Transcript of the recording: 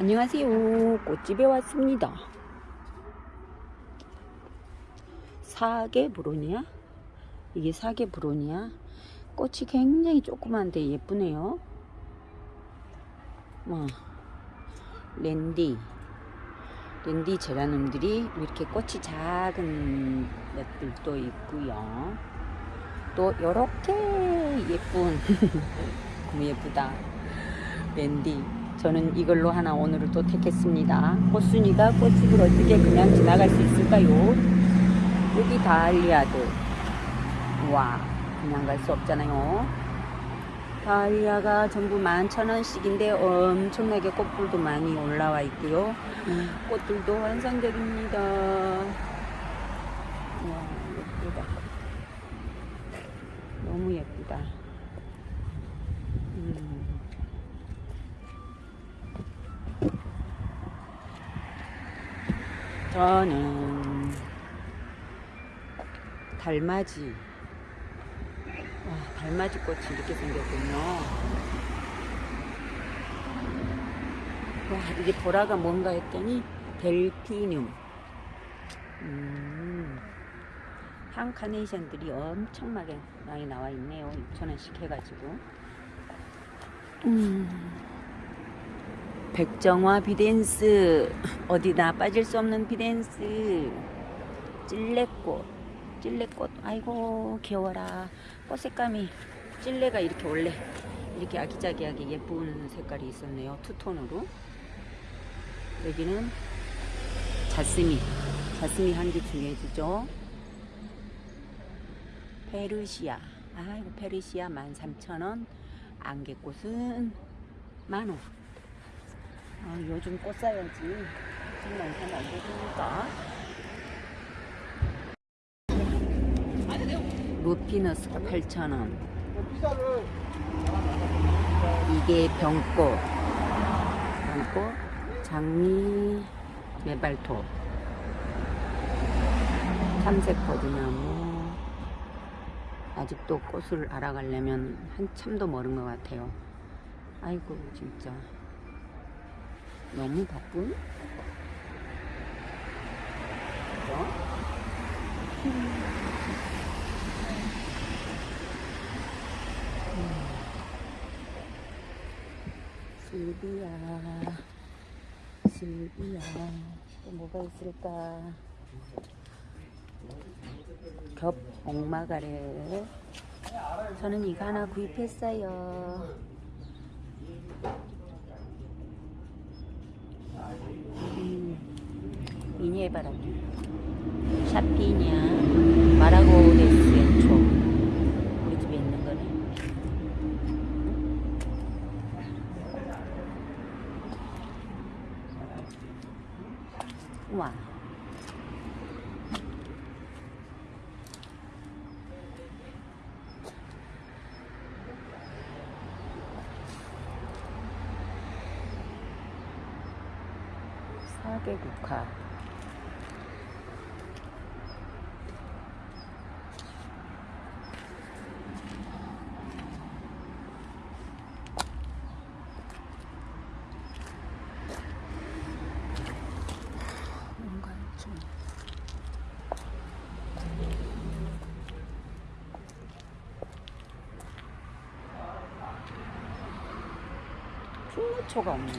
안녕하세요. 꽃집에 왔습니다. 사계 브로니아? 이게 사계 브로니아? 꽃이 굉장히 조그만데 예쁘네요. 와, 랜디. 랜디 제라늄들이 이렇게 꽃이 작은 것들도 있고요. 또 이렇게 예쁜 너무 예쁘다. 랜디. 저는 이걸로 하나 오늘을 또 택했습니다. 꽃순이가 꽃집을 어떻게 그냥 지나갈 수 있을까요? 여기 다알리아도 와 그냥 갈 수 없잖아요. 다알리아가 전부 11,000원씩인데 엄청나게 꽃불도 많이 올라와 있고요. 꽃들도 환상적입니다. 와 예쁘다. 너무 예쁘다. 저는 달맞이 와, 달맞이 꽃이 이렇게 생겼군요. 와 이게 보라가 뭔가 했더니 델피늄. 음, 한 카네이션들이 엄청나게 많이 나와 있네요. 6천원씩 해가지고. 음. 백정화 비덴스. 어디나 빠질 수 없는 비덴스. 찔레꽃 찔레꽃. 아이고 귀여워라. 꽃 색감이. 찔레가 이렇게 원래 이렇게 아기자기하게 예쁜 색깔이 있었네요. 투톤으로. 여기는 자스미. 자스미 향기 중요해지죠. 페르시아. 아이고 페르시아 13,000원. 안개꽃은 만원 아, 요즘 꽃 사야지. 정말 사면 안 되니까. 루피너스가 8,000원. 이게 병꽃. 병꽃. 장미 메발토. 참색 버드나무. 아직도 꽃을 알아가려면 한참도 멀은 것 같아요. 아이고, 진짜. 너무 바쁜? 슬비야 슬비야 또 뭐가 있을까? 겹 옥마가래. 저는 이거 하나 구입했어요 미니에 바라기 샤피냐. 마라고데스 연초 우리 집에 있는 거네. 우와. 사계국화 풍무초가 없네